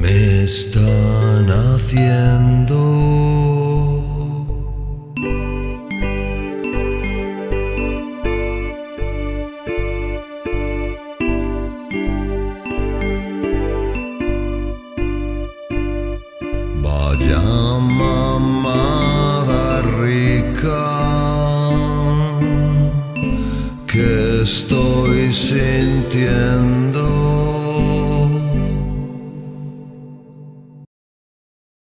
me están haciendo. Vaya mamada rica que estoy sintiendo.